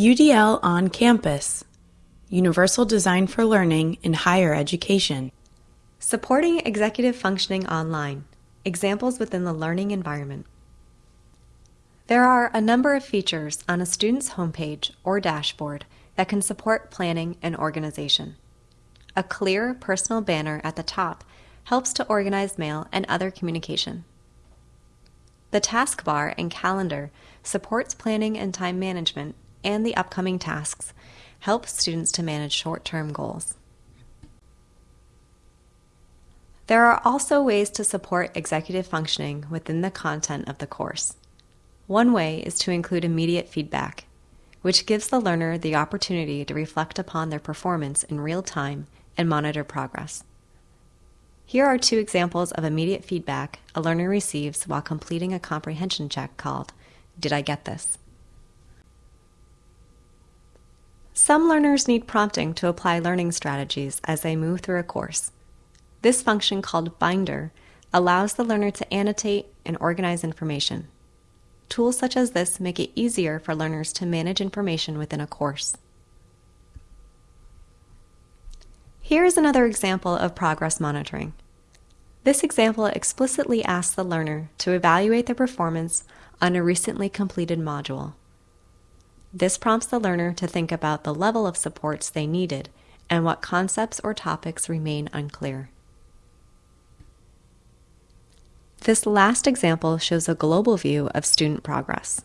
UDL on Campus Universal Design for Learning in Higher Education. Supporting executive functioning online. Examples within the learning environment. There are a number of features on a student's homepage or dashboard that can support planning and organization. A clear personal banner at the top helps to organize mail and other communication. The taskbar and calendar supports planning and time management, and the upcoming tasks help students to manage short-term goals. There are also ways to support executive functioning within the content of the course. One way is to include immediate feedback, which gives the learner the opportunity to reflect upon their performance in real time and monitor progress. Here are two examples of immediate feedback a learner receives while completing a comprehension check called Did I Get This? Some learners need prompting to apply learning strategies as they move through a course. This function called Binder allows the learner to annotate and organize information. Tools such as this make it easier for learners to manage information within a course. Here is another example of progress monitoring. This example explicitly asks the learner to evaluate their performance on a recently completed module. This prompts the learner to think about the level of supports they needed and what concepts or topics remain unclear. This last example shows a global view of student progress.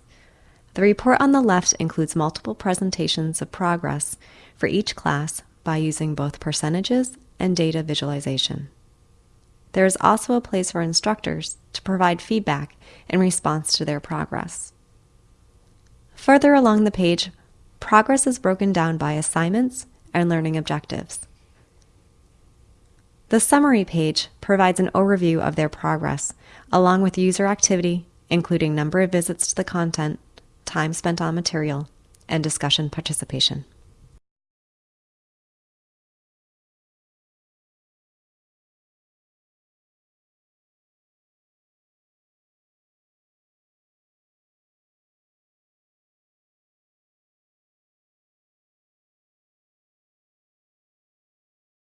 The report on the left includes multiple presentations of progress for each class by using both percentages and data visualization. There is also a place for instructors to provide feedback in response to their progress. Further along the page, progress is broken down by assignments and learning objectives. The summary page provides an overview of their progress, along with user activity, including number of visits to the content, time spent on material, and discussion participation.